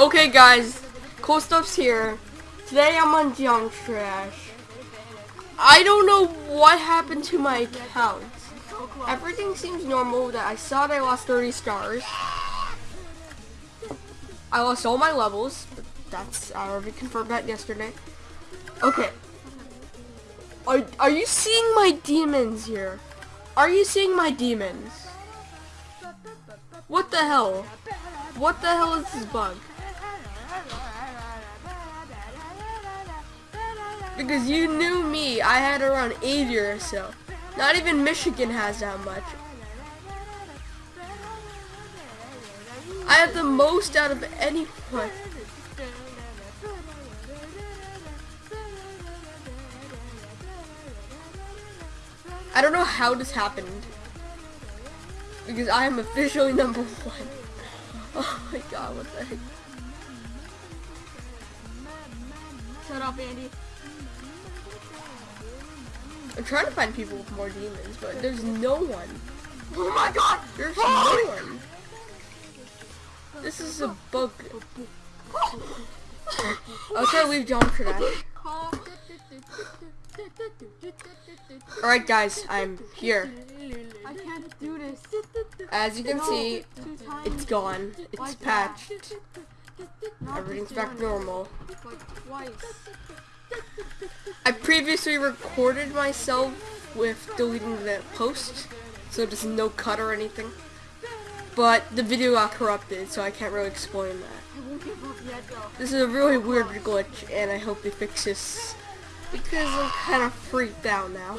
Okay, guys, cool stuff's here. Today I'm on Junk Trash. I don't know what happened to my account. Everything seems normal. That I saw that I lost 30 stars. I lost all my levels. That's I already confirmed that yesterday. Okay. Are are you seeing my demons here? Are you seeing my demons? What the hell? What the hell is this bug? Because you knew me, I had around 80 or so. Not even Michigun has that much. I have the most out of anyone. I don't know how this happened. Because I am officially number one. Oh my god, what the heck? Shut up, Andy. I'm trying to find people with more demons, but there's no one. Oh my god! There's no one. This is a bug. I'll try to leave John for that. Alright guys, I'm here. I can't do this. As you can No, see, it's gone. It's Like patched. Everything's back normal. Like twice. I previously recorded myself with deleting the post, so there's no cut or anything. But the video got corrupted, so I can't really explain that. This is a really weird glitch, and I hope they fix this because I'm kind of freaked out now.